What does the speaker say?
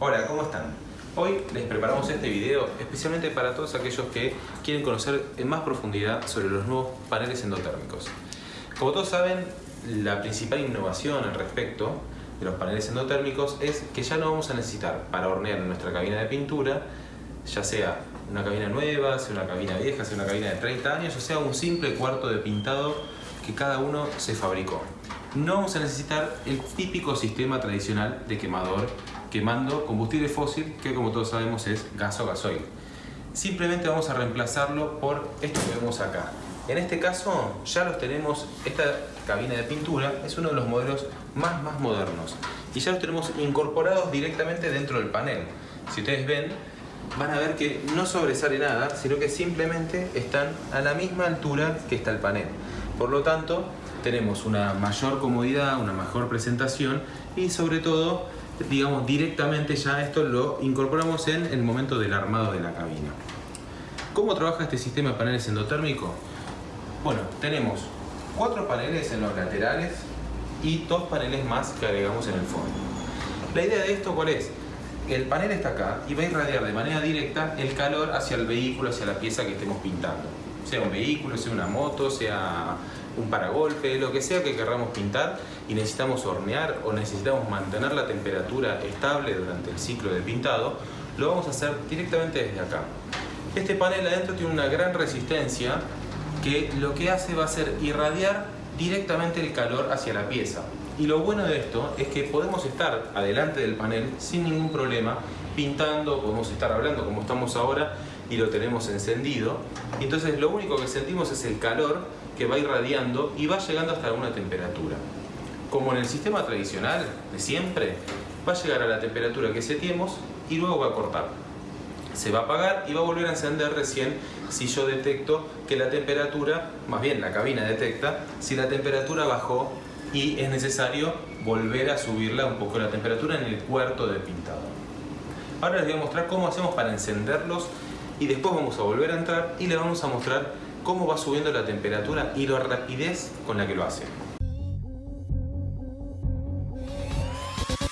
Hola, ¿cómo están? Hoy les preparamos este video especialmente para todos aquellos que quieren conocer en más profundidad sobre los nuevos paneles endotérmicos. Como todos saben, la principal innovación al respecto de los paneles endotérmicos es que ya no vamos a necesitar para hornear nuestra cabina de pintura, ya sea una cabina nueva, sea una cabina vieja, sea una cabina de 30 años, o sea un simple cuarto de pintado que cada uno se fabricó. No vamos a necesitar el típico sistema tradicional de quemador quemando combustible fósil que como todos sabemos es gas o gasoil. Simplemente vamos a reemplazarlo por esto que vemos acá. En este caso ya los tenemos, esta cabina de pintura es uno de los modelos más más modernos y ya los tenemos incorporados directamente dentro del panel. Si ustedes ven, van a ver que no sobresale nada, sino que simplemente están a la misma altura que está el panel. Por lo tanto, tenemos una mayor comodidad, una mejor presentación y sobre todo, digamos, directamente ya esto lo incorporamos en el momento del armado de la cabina. ¿Cómo trabaja este sistema de paneles endotérmicos? Bueno, tenemos cuatro paneles en los laterales y dos paneles más que agregamos en el fondo. La idea de esto, ¿cuál es? El panel está acá y va a irradiar de manera directa el calor hacia el vehículo, hacia la pieza que estemos pintando. Sea un vehículo, sea una moto, sea un paragolpe, lo que sea que querramos pintar y necesitamos hornear o necesitamos mantener la temperatura estable durante el ciclo de pintado, lo vamos a hacer directamente desde acá. Este panel adentro tiene una gran resistencia que lo que hace va a ser irradiar directamente el calor hacia la pieza. Y lo bueno de esto es que podemos estar adelante del panel sin ningún problema, pintando, podemos estar hablando como estamos ahora y lo tenemos encendido. Y entonces lo único que sentimos es el calor que va irradiando y va llegando hasta una temperatura. Como en el sistema tradicional de siempre, va a llegar a la temperatura que setiemos y luego va a cortar. Se va a apagar y va a volver a encender recién si yo detecto que la temperatura, más bien la cabina detecta, si la temperatura bajó y es necesario volver a subirla un poco la temperatura en el cuarto de pintado. Ahora les voy a mostrar cómo hacemos para encenderlos y después vamos a volver a entrar y les vamos a mostrar cómo va subiendo la temperatura y la rapidez con la que lo hace.